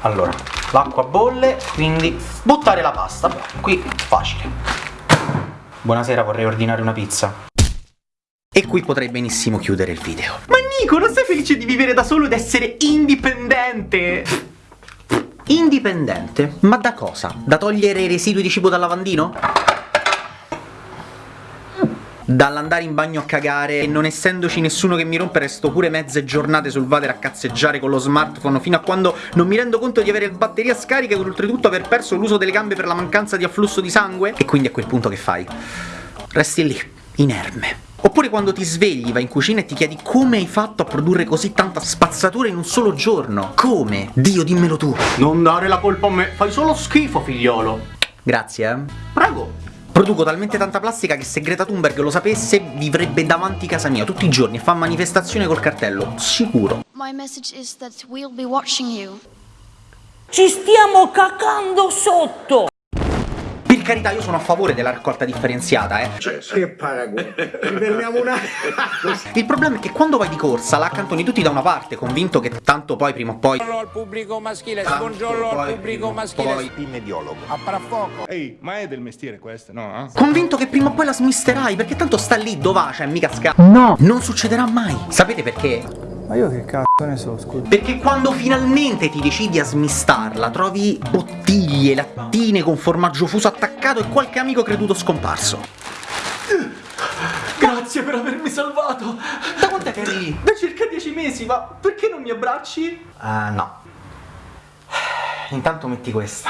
Allora, l'acqua bolle, quindi buttare la pasta. Qui facile. Buonasera, vorrei ordinare una pizza. E qui potrei benissimo chiudere il video. Ma Nico, non sei felice di vivere da solo ed essere indipendente? Indipendente? Ma da cosa? Da togliere i residui di cibo dal lavandino? Dall'andare in bagno a cagare e non essendoci nessuno che mi rompe resto pure mezze giornate sul water a cazzeggiare con lo smartphone fino a quando non mi rendo conto di avere le batterie scariche e oltretutto aver perso l'uso delle gambe per la mancanza di afflusso di sangue? E quindi a quel punto che fai? Resti lì, inerme. Oppure quando ti svegli, vai in cucina e ti chiedi come hai fatto a produrre così tanta spazzatura in un solo giorno? Come? Dio, dimmelo tu. Non dare la colpa a me, fai solo schifo, figliolo. Grazie, eh. Prego. Produco talmente tanta plastica che se Greta Thunberg lo sapesse vivrebbe davanti casa mia tutti i giorni e fa manifestazione col cartello, sicuro. My message is that we'll be watching you. Ci stiamo cacando sotto! Per carità, io sono a favore della raccolta differenziata, eh. Che paragone. Ci fermiamo un attimo. Il problema è che quando vai di corsa la accantoni tutti da una parte, convinto che tanto poi prima o poi... Buongiorno al pubblico maschile, buongiorno al pubblico maschile. poi- A parafuoco. Ehi, ma è del mestiere questo, no? Convinto che prima o poi la smisterai, perché tanto sta lì, dov'è, cioè mica sca... No! Non succederà mai! Sapete perché? Ma io che cazzo ne so, scusa. Perché quando finalmente ti decidi a smistarla, trovi bottiglie, lattine con formaggio fuso attaccato e qualche amico creduto scomparso. Grazie per avermi salvato. Da quant'è che lì? Da circa dieci mesi, ma perché non mi abbracci? Ah, no. Intanto metti questa.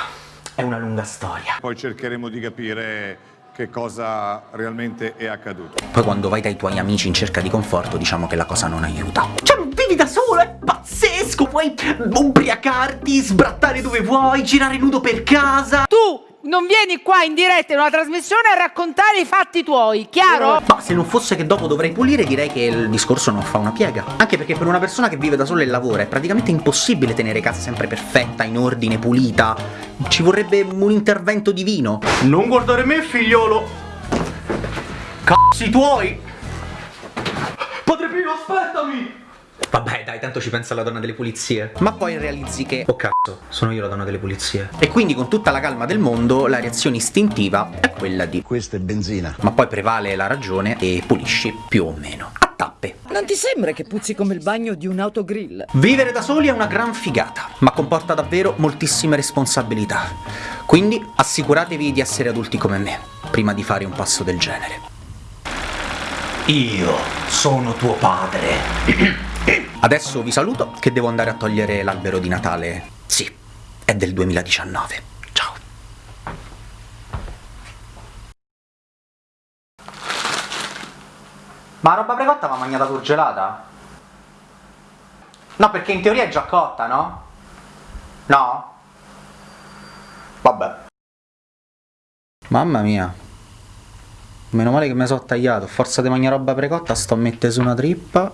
È una lunga storia. Poi cercheremo di capire che cosa realmente è accaduto. Poi quando vai dai tuoi amici in cerca di conforto, diciamo che la cosa non aiuta. Cioè, vivi da solo, è pazzesco! Puoi ubriacarti, sbrattare dove vuoi, girare nudo per casa. Tu non vieni qua in diretta in una trasmissione a raccontare i fatti tuoi, chiaro? Ma se non fosse che dopo dovrei pulire, direi che il discorso non fa una piega. Anche perché per una persona che vive da sola e lavora è praticamente impossibile tenere casa sempre perfetta, in ordine, pulita. Ci vorrebbe un intervento divino. Non guardare me, figliolo. Cazzi tuoi. Padre Pio, aspettami. Vabbè, dai, tanto ci pensa la donna delle pulizie. Ma poi realizzi che. Oh cazzo, sono io la donna delle pulizie. E quindi, con tutta la calma del mondo, la reazione istintiva è quella di. Questa è benzina. Ma poi prevale la ragione e pulisci più o meno. A tappe. Non ti sembra che puzzi come il bagno di un autogrill? Vivere da soli è una gran figata, ma comporta davvero moltissime responsabilità. Quindi assicuratevi di essere adulti come me, prima di fare un passo del genere. Io sono tuo padre. Adesso vi saluto che devo andare a togliere l'albero di Natale. Sì, è del 2019. Ciao. Ma la roba precotta va mangiata surgelata? No, perché in teoria è già cotta, no? No? Vabbè. Mamma mia. Meno male che mi sono tagliato. Forza di mangiare roba precotta, sto a mettere su una trippa.